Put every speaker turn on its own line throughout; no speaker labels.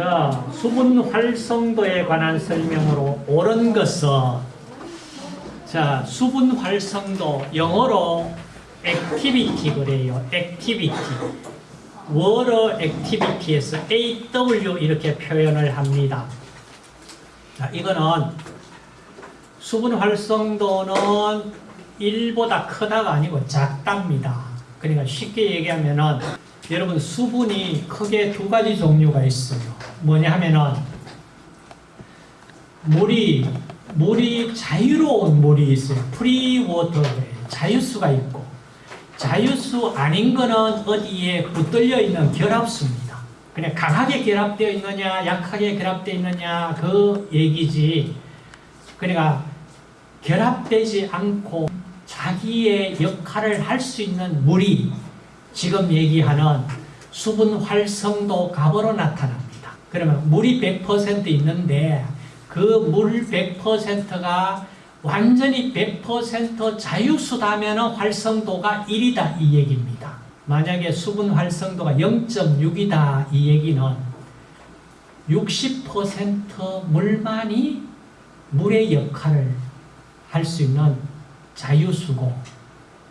자, 수분 활성도에 관한 설명으로 옳은 것은 자, 수분 활성도 영어로 activity 그래요. activity. water activity에서 AW 이렇게 표현을 합니다. 자, 이거는 수분 활성도는 1보다 크다가 아니고 작답니다. 그러니까 쉽게 얘기하면은 여러분 수분이 크게 두 가지 종류가 있어요. 뭐냐 하면은 물이 물이 자유로운 물이 있어요. free water 자유수가 있고 자유수 아닌 거는 어디에 붙들려 있는 결합수입니다. 그냥 강하게 결합되어 있느냐 약하게 결합되어 있느냐 그 얘기지. 그러니까 결합되지 않고 자기의 역할을 할 수 있는 물이 지금 얘기하는 수분 활성도 값으로 나타납니다. 그러면 물이 100% 있는데 그 물 100%가 완전히 100% 자유수다면 활성도가 1이다 이 얘기입니다. 만약에 수분 활성도가 0.6이다 이 얘기는 60% 물만이 물의 역할을 할 수 있는 자유수고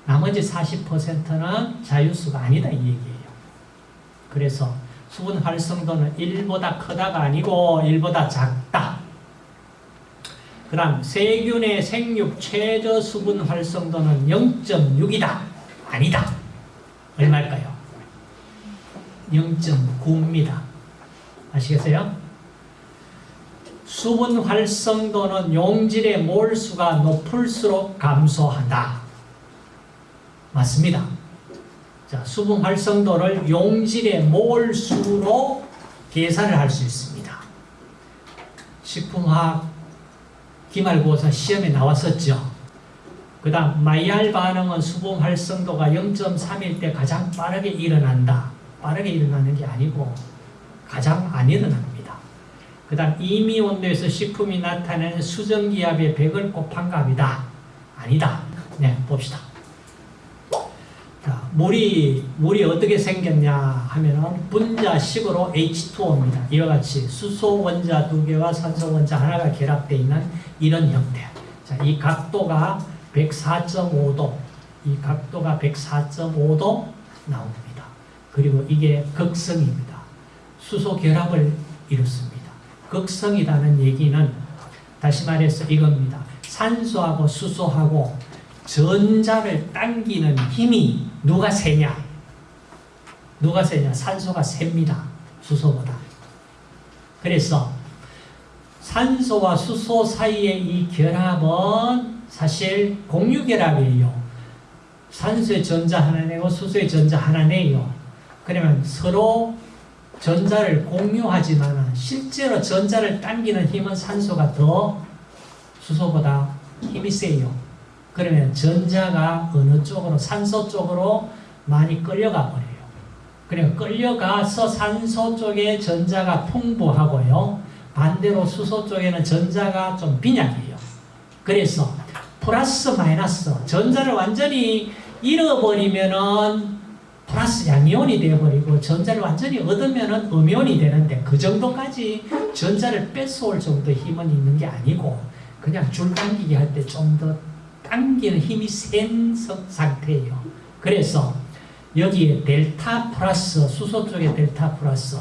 나머지 40%는 자유수가 아니다 이 얘기예요. 그래서 수분 활성도는 1보다 크다가 아니고 1보다 작다. 그 다음 세균의 생육 최저 수분 활성도는 0.6이다. 아니다. 얼마일까요? 0.9입니다. 아시겠어요? 수분 활성도는 용질의 몰수가 높을수록 감소한다. 맞습니다. 자, 수분 활성도를 용질의 몰수로 계산을 할 수 있습니다. 식품화학 기말고사 시험에 나왔었죠. 그 다음 마이알 반응은 수분 활성도가 0.3일 때 가장 빠르게 일어난다. 빠르게 일어나는 게 아니고 가장 안 일어납니다. 그 다음 이미 온도에서 식품이 나타내는 수정기압의 100을 곱한 값이다. 아니다. 네, 봅시다. 자, 물이, 물이 어떻게 생겼냐 하면은 분자식으로 H2O입니다. 이와 같이 수소 원자 두 개와 산소 원자 하나가 결합되어 있는 이런 형태. 자, 이 각도가 104.5도, 이 각도가 104.5도 나옵니다. 그리고 이게 극성입니다. 수소 결합을 이루습니다. 극성이라는 얘기는 다시 말해서 이겁니다. 산소하고 수소하고 전자를 당기는 힘이 누가 세냐? 누가 세냐? 산소가 셉니다. 수소보다. 그래서 산소와 수소 사이의 이 결합은 사실 공유결합이에요. 산소의 전자 하나 내고 수소의 전자 하나 내요. 그러면 서로 전자를 공유하지만 실제로 전자를 당기는 힘은 산소가 더 수소보다 힘이 세요. 그러면 전자가 어느 쪽으로 산소 쪽으로 많이 끌려가 버려요. 그러니까 끌려가서 산소 쪽에 전자가 풍부하고요. 반대로 수소 쪽에는 전자가 좀 빈약해요. 그래서 플러스 마이너스 전자를 완전히 잃어버리면은 플러스 양이온이 되어버리고 전자를 완전히 얻으면 음이온이 되는데 그 정도까지 전자를 뺏어올 정도 힘은 있는 게 아니고 그냥 줄 당기기 할 때 좀 더 당기는 힘이 센 상태예요. 그래서 여기에 델타 플러스 수소 쪽에 델타 플러스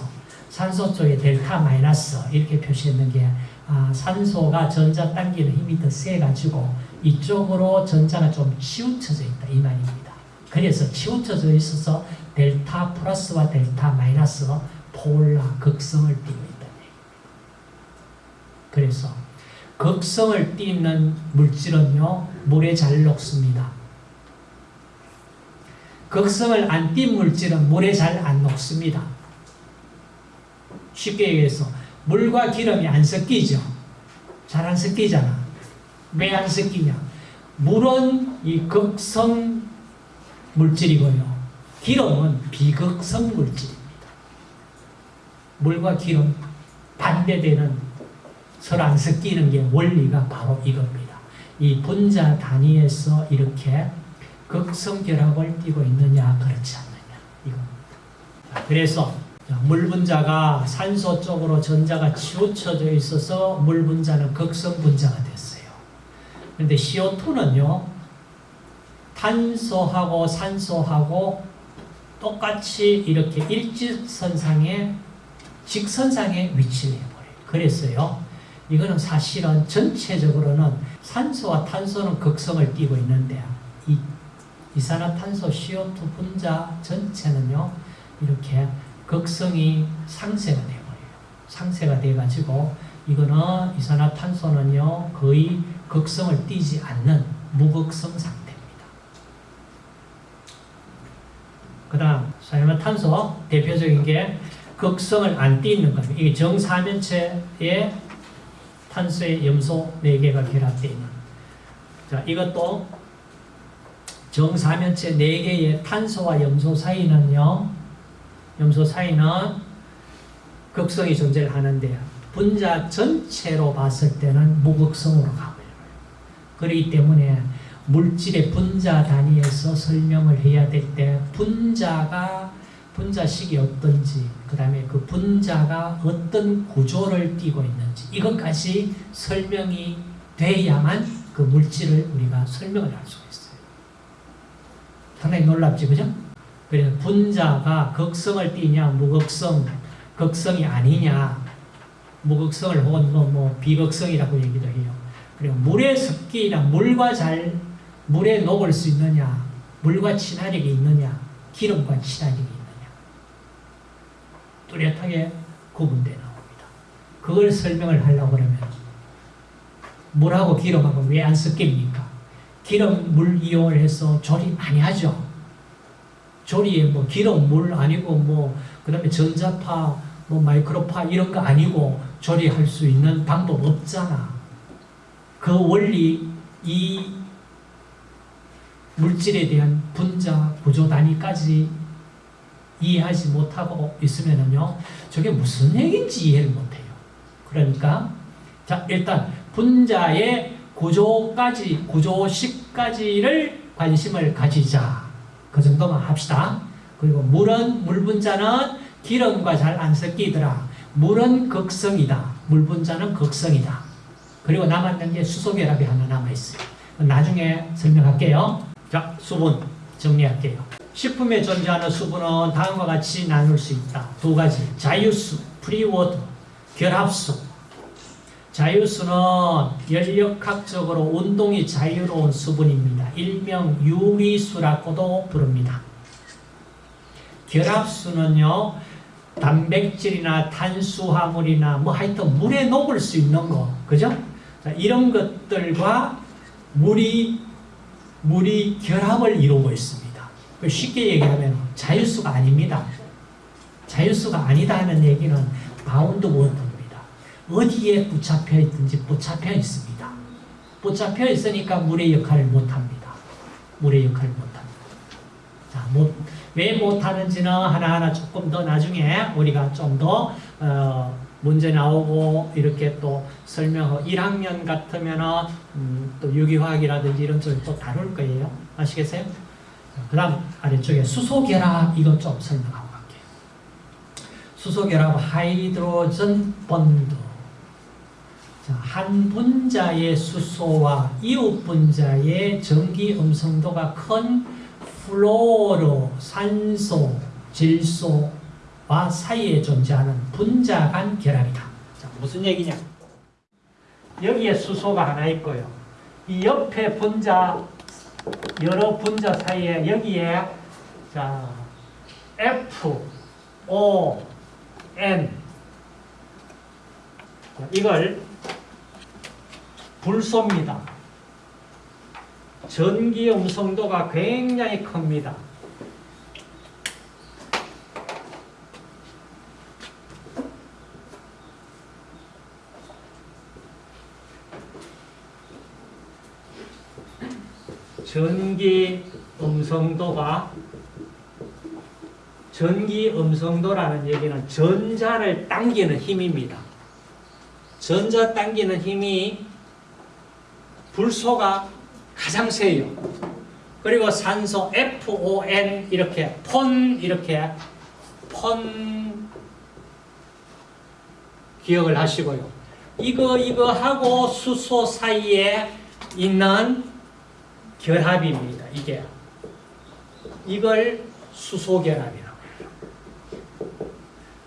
산소 쪽에 델타 마이너스 이렇게 표시했는 게 아, 산소가 전자 당기는 힘이 더 세가지고 이쪽으로 전자가 좀 치우쳐져 있다 이 말입니다. 그래서 치우쳐져 있어서 델타 플러스와 델타 마이너스 폴라 극성을 띠고 있다. 그래서 극성을 띠는 물질은요 물에 잘 녹습니다. 극성을 안 띈 물질은 물에 잘 안 녹습니다. 쉽게 얘기해서 물과 기름이 안 섞이죠. 잘 안 섞이잖아. 왜 안 섞이냐? 물은 이 극성 물질이고요. 기름은 비극성 물질입니다. 물과 기름 반대되는 서로 안 섞이는 게 원리가 바로 이겁니다. 이 분자 단위에서 이렇게 극성 결합을 띠고 있느냐 그렇지 않느냐 이겁니다. 그래서 자, 물 분자가 산소 쪽으로 전자가 치우쳐져 있어서 물 분자는 극성 분자가 됐어요. 그런데 CO2는요, 탄소하고 산소하고 똑같이 이렇게 일직선상에 직선상에 위치를 해버려요. 그랬어요. 이거는 사실은 전체적으로는 산소와 탄소는 극성을 띠고 있는데 이 이산화탄소 CO2 분자 전체는요 이렇게 극성이 상쇄가 돼버려요. 상쇄가 돼가지고 이거는 이산화탄소는요 거의 극성을 띠지 않는 무극성 상태입니다. 그 다음 산화탄소 대표적인 게 극성을 안 띠는 겁니다. 이게 정사면체에 탄소의 염소 4개가 결합되어 있는 자 이것도 정사면체 4개의 탄소와 염소 사이는요 염소 사이는 극성이 존재를 하는데 분자 전체로 봤을 때는 무극성으로 가버려요. 그렇기 때문에 물질의 분자 단위에서 설명을 해야 될 때 분자가 분자식이 어떤지 그 다음에 그 분자가 어떤 구조를 띠고 있는지 이것까지 설명이 돼야만 그 물질을 우리가 설명을 할 수가 있어요. 상당히 놀랍지 그죠? 그래서 분자가 극성을 띠냐 무극성 극성이 아니냐 무극성을 혹은 뭐, 뭐 비극성이라고 얘기도 해요. 그리고 물의 습기나 물과 잘 물에 녹을 수 있느냐 물과 친화력이 있느냐 기름과 친화력이 있느냐 뚜렷하게 나옵니다. 그걸 설명을 하려고 그러면 물하고 기름하고 왜 안 섞입니까? 기름, 물 이용을 해서 조리 많이 하죠. 조리에 뭐 기름, 물 아니고 뭐 그 다음에 전자파, 뭐 마이크로파 이런 거 아니고 조리할 수 있는 방법 없잖아. 그 원리 이 물질에 대한 분자 구조 단위까지 이해하지 못하고 있으면은요, 저게 무슨 얘기인지 이해를 못해요. 그러니까, 자, 일단, 분자의 구조까지, 구조식까지를 관심을 가지자. 그 정도만 합시다. 그리고 물은, 물분자는 기름과 잘 안 섞이더라. 물은 극성이다. 물분자는 극성이다. 그리고 남았는 게 수소결합이 하나 남아있어요. 나중에 설명할게요. 자, 수분 정리할게요. 식품에 존재하는 수분은 다음과 같이 나눌 수 있다. 두 가지. 자유수, free water, 결합수. 자유수는 열역학적으로 운동이 자유로운 수분입니다. 일명 유리수라고도 부릅니다. 결합수는요, 단백질이나 탄수화물이나 뭐 하여튼 물에 녹을 수 있는 거, 그죠? 자, 이런 것들과 물이, 물이 결합을 이루고 있습니다. 쉽게 얘기하면 자유수가 아닙니다. 자유수가 아니다 하는 얘기는 bound water입니다. 어디에 붙잡혀 있든지 붙잡혀 있습니다. 붙잡혀 있으니까 물의 역할을 못합니다. 물의 역할을 못합니다. 자, 못, 왜 못하는지는 하나하나 조금 더 나중에 우리가 좀더 어, 문제 나오고 이렇게 또 설명하고 1학년 같으면은 음, 또 유기화학이라든지 이런 쪽을 또 다룰 거예요. 아시겠어요? 그 다음 아래쪽에 수소결합 이것 좀 설명하고 갈게요. 수소결합 하이드로전 자, 한 분자의 수소와 이웃 분자의 전기 음성도가 큰 플로로, 산소, 질소와 사이에 존재하는 분자 간 결합이다. 자, 무슨 얘기냐? 여기에 수소가 하나 있고요. 이 옆에 분자 여러 분자 사이에 여기에 자 F, O, N 자, 이걸 불소입니다. 전기 음성도가 굉장히 큽니다. 전기 음성도가 전기 음성도라는 얘기는 전자를 당기는 힘입니다. 전자 당기는 힘이 불소가 가장 세요. 그리고 산소 FON 이렇게 폰 이렇게 폰 기억을 하시고요. 이거 이거 하고 수소 사이에 있는 결합입니다. 이게 이걸 수소 결합이라고 해요.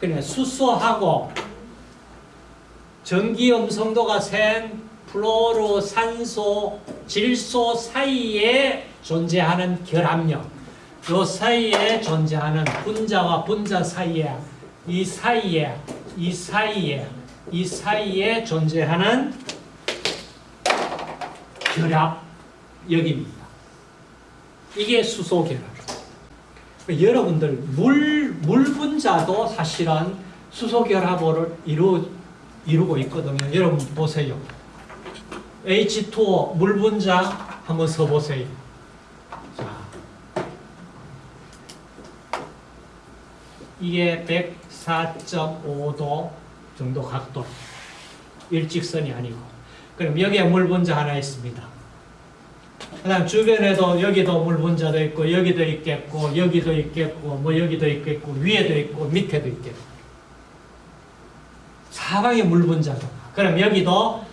그러니까 수소하고 전기 음성도가 센 플로로, 산소, 질소 사이에 존재하는 결합력. 요 사이에 존재하는 분자와 분자 사이에 이 사이에 이 사이에 이 사이에 존재하는 결합력입니다. 이게 수소 결합. 여러분들 물, 물 분자도 사실은 수소 결합을 이루, 이루고 있거든요. 여러분 보세요. H2O 물 분자 한번 써보세요. 자, 이게 104.5도 정도 각도. 일직선이 아니고. 그럼 여기에 물 분자 하나 있습니다. 그 다음 주변에도 여기도 물 분자도 있고 여기도 있겠고 여기도 있겠고 뭐 여기도 있겠고 위에도 있고 밑에도 있겠고 사방에 물 분자가 그럼 여기도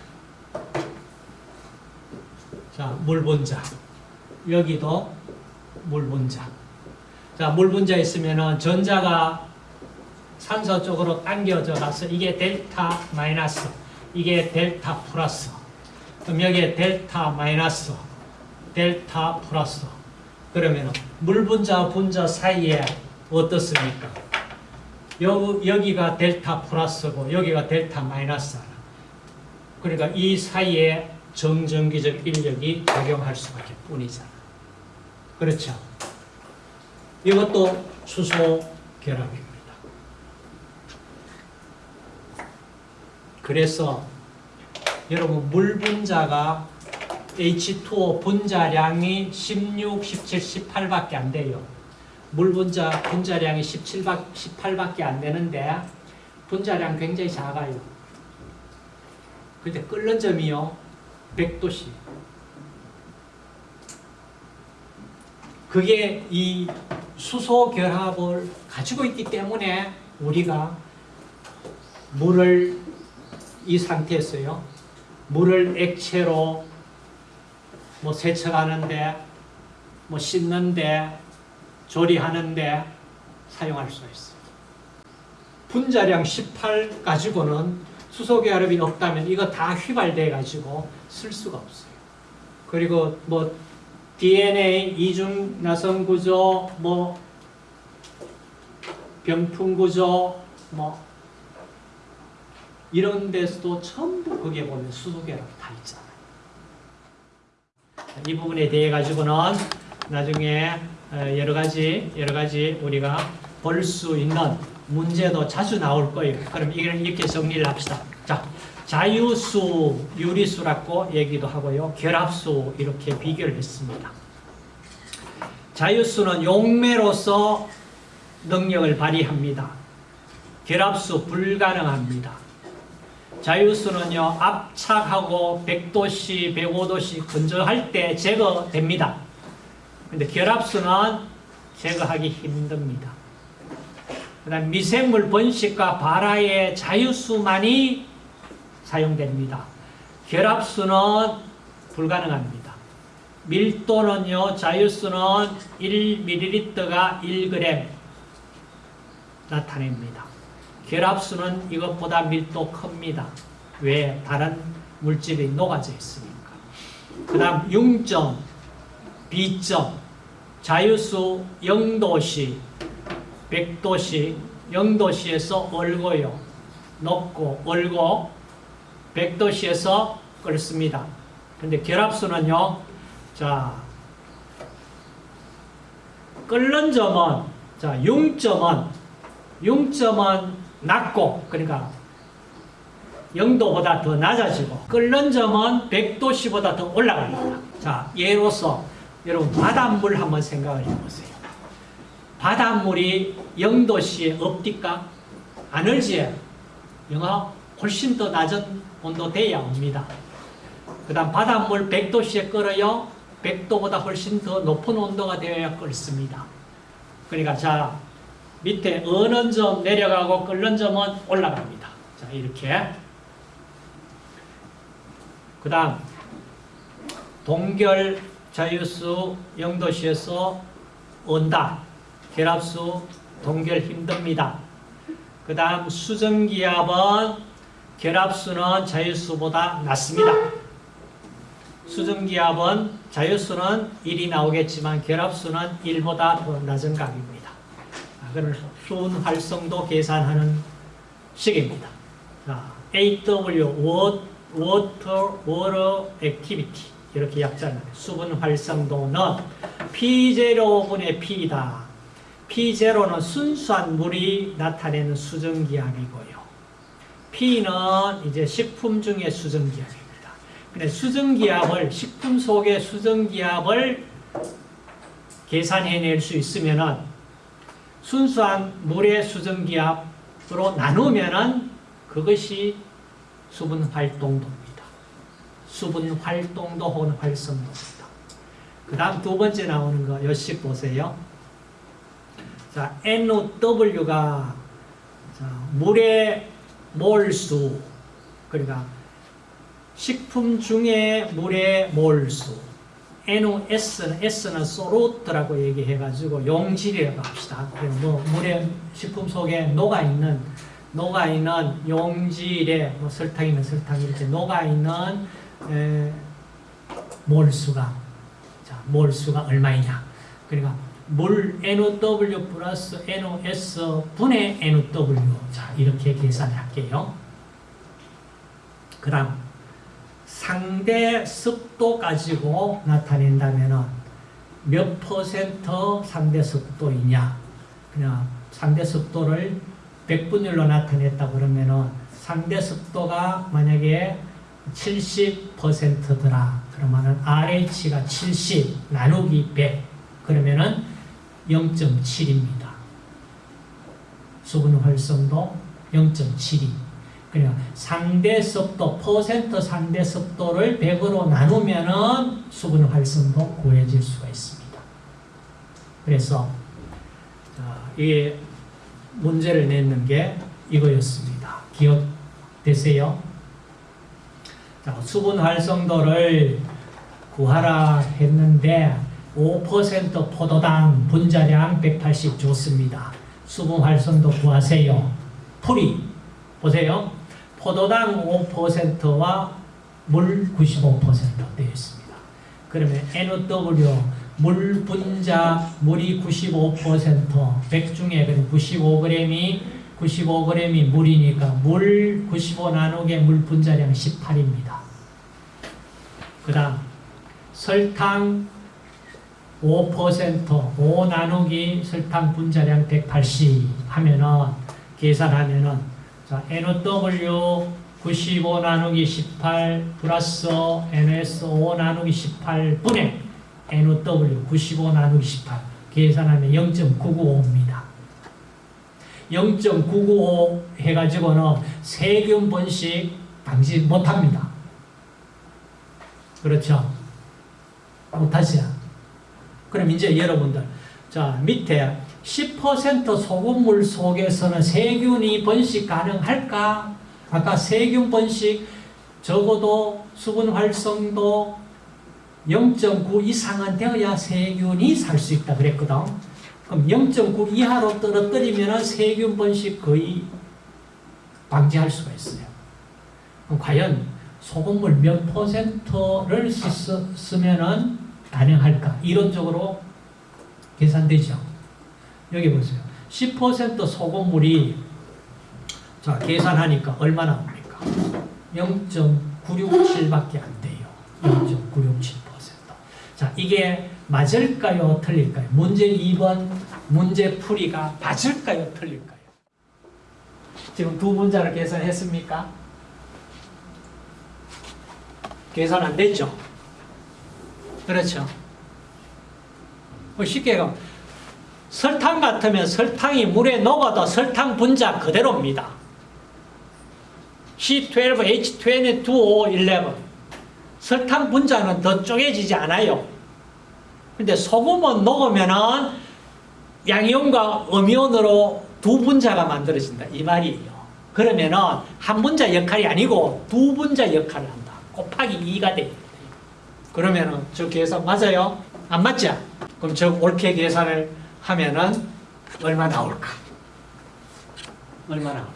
자, 물 분자. 여기도 물 분자. 자, 물 분자 있으면은 전자가 산소 쪽으로 당겨져 가서 이게 델타 마이너스 이게 델타 플러스. 그럼 여기에 델타 마이너스 델타 플러스. 그러면 물 분자와 분자 사이에 어떻습니까? 여, 여기가 델타 플러스고 여기가 델타 마이너스 그러니까 이 사이에 정전기적 인력이 작용할 수밖에 뿐이잖아 그렇죠? 이것도 수소 결합입니다 그래서 여러분 물 분자가 H2O 분자량이 16, 17, 18밖에 안 돼요. 물 분자 분자량이 17, 18밖에 안 되는데 분자량 굉장히 작아요. 근데 끓는 점이요. 100도씨. 그게 이 수소 결합을 가지고 있기 때문에 우리가 물을 이 상태에서요. 물을 액체로 뭐 세척하는데 뭐 씻는데 조리하는데 사용할 수 있어요. 분자량 18 가지고는 수소 결합이 없다면 이거 다 휘발돼 가지고 쓸 수가 없어요. 그리고 뭐 DNA 이중 나선 구조 뭐 병풍 구조 뭐 이런 데서도 전부 거기에 보면 수소 결합 다 있잖아요. 이 부분에 대해 가지고는 나중에 어, 여러 가지 여러 가지 우리가 볼 수 있는 문제도 자주 나올 거예요. 그럼 이걸 이렇게 정리를 합시다. 자, 자유수, 유리수라고 얘기도 하고요. 결합수 이렇게 비교를 했습니다. 자유수는 용매로서 능력을 발휘합니다. 결합수 불가능합니다. 자유수는요 압착하고 100도씨 105도씨 건조할 때 제거됩니다 근데 결합수는 제거하기 힘듭니다 그 다음 미생물 번식과 발화의 자유수만이 사용됩니다 결합수는 불가능합니다 밀도는요 자유수는 1ml가 1g 나타냅니다 결합수는 이것보다 밀도 큽니다. 왜? 다른 물질이 녹아져 있으니까. 그 다음 융점, 비점, 자유수 0도시, 100도시, 0도시에서 얼고요. 녹고 얼고 100도시에서 끓습니다. 근데 결합수는요. 자 끓는 점은 자 융점은 융점은 낮고 그러니까 0도보다 더 낮아지고 끓는 점은 100도씨보다 더 올라갑니다. 자, 예로서 여러분 바닷물 한번 생각을 해보세요. 바닷물이 0도씨에 없디까? 안 얼지? 영하 훨씬 더 낮은 온도 돼야 옵니다. 그 다음 바닷물 100도씨에 끓어요. 100도보다 훨씬 더 높은 온도가 되어야 끓습니다. 그러니까 자 밑에 어는 점 내려가고 끓는 점은 올라갑니다. 자, 이렇게. 그 다음, 동결 자유수 영도시에서 온다. 결합수 동결 힘듭니다. 그 다음 수정기압은 결합수는 자유수보다 낮습니다. 수정기압은 자유수는 1이 나오겠지만 결합수는 1보다 더 낮은 값입니다. 아, 그걸 수온 활성도 계산하는 식입니다. 자, AW Water, Water Activity 이렇게 약자는 수분 활성도는 P0분의 P이다. P0는 순수한 물이 나타내는 수증기압이고요. P는 이제 식품 중의 수증기압입니다. 근데 수증기압을 식품 속의 수증기압을 계산해낼 수 있으면은 순수한 물의 수증기압으로 나누면은 그것이 수분 활동도입니다. 수분 활동도 혹은 활성도입니다. 그 다음 두 번째 나오는 거 요식 보세요. 자, NOW가 물의 몰수 그러니까 식품 중에 물의 몰수 NOS는 S는 소루트라고 얘기해가지고 용질이라고 합시다. 뭐 물에 식품 속에 녹아 있는 녹아 있는 용질에 뭐 설탕이면 설탕 이렇게 녹아 있는 에, 몰수가 자 몰수가 얼마이냐? 그러니까 물 NOW 플러스 NOS 분의 NOW 자 이렇게 계산할게요. 그 다음 상대 습도 가지고 나타낸다면 몇 퍼센트 상대 습도이냐? 그냥 상대 습도를 100분율로 나타냈다 그러면은 상대 습도가 만약에 70%더라 그러면은 RH가 70 나누기 100 그러면은 0.7입니다. 수분 활성도 0.72 그러니까 상대 습도, 퍼센트 상대 습도를 100으로 나누면은 수분 활성도 구해질 수가 있습니다. 그래서 이 문제를 냈는 게 이거였습니다. 기억되세요? 자, 수분 활성도를 구하라 했는데 5% 포도당 분자량 180 줬습니다. 수분 활성도 구하세요. 풀이 보세요. 포도당 5%와 물 95% 되어 있습니다. 그러면 NOW 물 분자 물이 95% 100 중에 95g이 95g이 물이니까 물 95 나누기 물 분자량 18입니다. 그 다음 설탕 5% 5 나누기 설탕 분자량 180 하면은 계산하면은 자 NOW 95 나누기 18 플러스 NS 5 나누기 18 분의 NOW 95 나누기 18 계산하면 0.995입니다. 0.995 해가지고는 세균 번식 방지 못합니다. 그렇죠? 못하죠? 그럼 이제 여러분들 자 밑에 10% 소금물 속에서는 세균이 번식 가능할까? 아까 세균 번식 적어도 수분 활성도 0.9 이상은 되어야 세균이 살 수 있다 그랬거든. 그럼 0.9 이하로 떨어뜨리면 세균 번식 거의 방지할 수가 있어요. 그럼 과연 소금물 몇 퍼센트를 쓰면 가능할까? 이론적으로 계산되죠. 여기 보세요. 10% 소금물이 자 계산하니까 얼마 나옵니까? 0.967밖에 안 돼요. 0.967%. 자 이게 맞을까요? 틀릴까요? 문제 2번 문제 풀이가 맞을까요? 틀릴까요? 지금 두 문자를 계산했습니까? 계산 안 됐죠? 그렇죠? 뭐 쉽게 가 설탕 같으면 설탕이 물에 녹아도 설탕 분자 그대로입니다. C12H22O11 설탕 분자는 더 쪼개지지 않아요. 근데 소금은 녹으면은 양이온과 음이온으로 두 분자가 만들어진다. 이 말이에요. 그러면은 한 분자 역할이 아니고 두 분자 역할을 한다. 곱하기 2가 돼. 그러면은 저 계산 맞아요? 안 맞죠? 그럼 저 옳게 계산을 하면은 얼마 나올까? 얼마 나올까?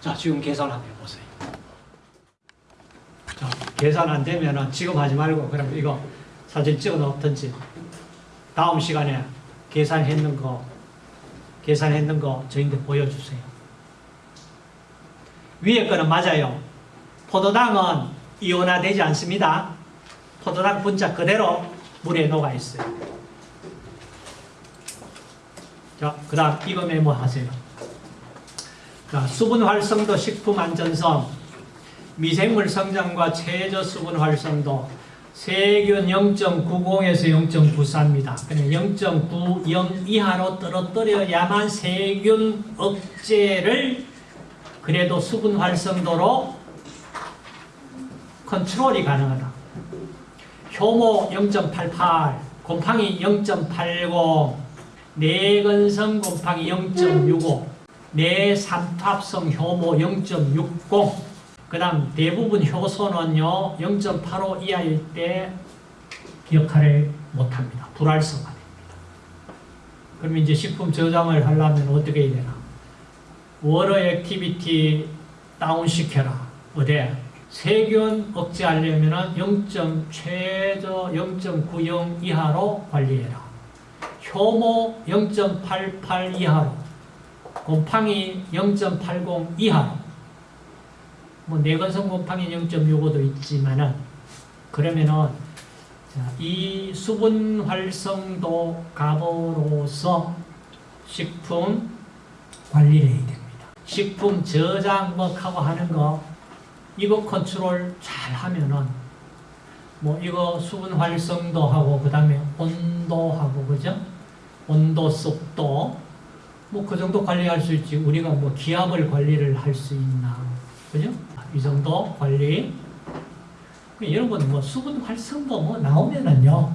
자, 지금 계산 한번 해보세요. 자, 계산 안 되면은 지금 하지 말고 그럼 이거 사진 찍어 놓든지 다음 시간에 계산했는 거 계산했는 거 저희한테 보여주세요. 위에 거는 맞아요. 포도당은 이온화되지 않습니다. 포도당 분자 그대로 물에 녹아 있어요. 자, 그 다음 이거 메모하세요. 자, 수분 활성도, 식품 안전성, 미생물 성장과 최저 수분 활성도, 세균 0.90에서 0.94입니다. 그러니까 0.90 이하로 떨어뜨려야만 세균 억제를 그래도 수분 활성도로 컨트롤이 가능하다. 효모 0.88, 곰팡이 0.80, 내근성 곰팡이 0.65, 내삼탑성 효모 0.60, 그 다음 대부분 효소는요 0.85 이하일 때 역할을 못합니다. 불활성화 됩니다. 그럼 이제 식품 저장을 하려면 어떻게 해야 되나? water activity 다운시켜라. 어디? 세균 억제하려면 0. 최저 0.90 이하로 관리해라. 효모 0.88 이하로, 곰팡이 0.80 이하로, 뭐 내건성 곰팡이 0.65도 있지만은 그러면은 자, 이 수분 활성도 값으로서 식품 관리를 해야 됩니다. 식품 저장 뭐 하고 하는 거 이거 컨트롤 잘 하면은 뭐 이거 수분 활성도 하고 그 다음에 온도 하고 그죠? 온도 습도 뭐 그 정도 관리할 수 있지. 우리가 뭐 기압을 관리를 할 수 있나. 그죠? 이 정도 관리. 여러분 뭐 수분 활성도 뭐 나오면은요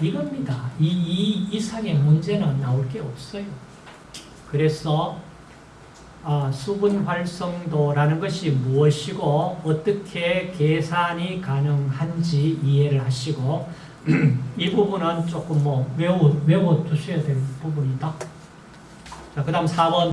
이겁니다. 이, 이 이상의 문제는 나올 게 없어요. 그래서 아, 수분 활성도라는 것이 무엇이고 어떻게 계산이 가능한지 이해를 하시고 이 부분은 조금 뭐 외워, 외워 두셔야 될 부분이다. 자, 그 다음 4번